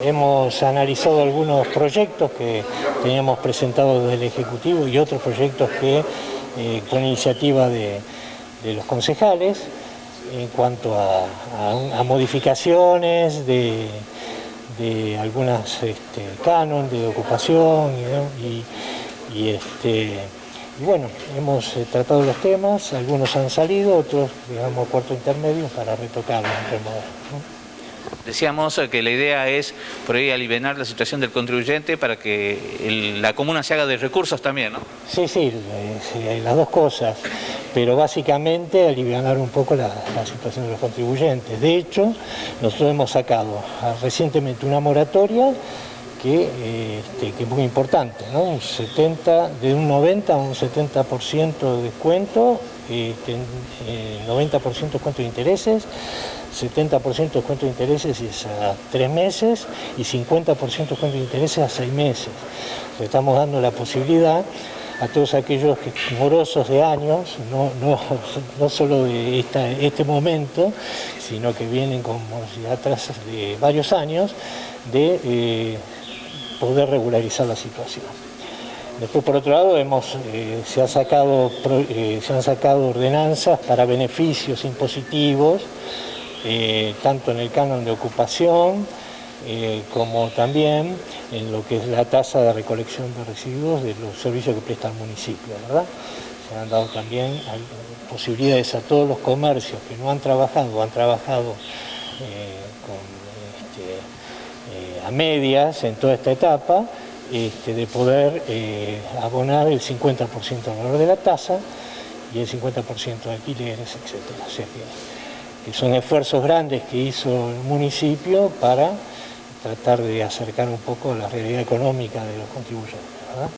Hemos analizado algunos proyectos que teníamos presentados desde el Ejecutivo y otros proyectos que, eh, con iniciativa de, los concejales, en cuanto a, modificaciones de, de algunas este, canon de ocupación y, este, bueno, hemos eh, tratado los temas, algunos han salido, otros, digamos, cuarto intermedio para retocarlos modo. Decíamos que la idea es por ahí aliviar la situación del contribuyente para que la comuna se haga de recursos también, ¿no? Sí, sí, las dos cosas, pero básicamente aliviar un poco la, situación de los contribuyentes. De hecho, nosotros hemos sacado recientemente una moratoria que, este, es muy importante, ¿no? un 70, de un 90 a un 70% de descuento, este, 90% de descuento de intereses, 70% de cuento de intereses es a tres meses y 50% de cuento de intereses a seis meses. estamos dando la posibilidad a todos aquellos morosos de años, no, no, solo de este momento, sino que vienen con morosidad tras de varios años, de eh, poder regularizar la situación. Después, por otro lado, hemos, eh, se, ha sacado, eh, se han sacado ordenanzas para beneficios impositivos eh, tanto en el canon de ocupación como también en lo que es la tasa de recolección de residuos de los servicios que presta el municipio, ¿verdad? Se han dado también posibilidades a todos los comercios que no han trabajado o han trabajado eh, este, a medias en toda esta etapa, este, de poder abonar el 50% del valor de la tasa y el 50% de alquileres, etc son esfuerzos grandes que hizo el municipio para tratar de acercar un poco la realidad económica de los contribuyentes.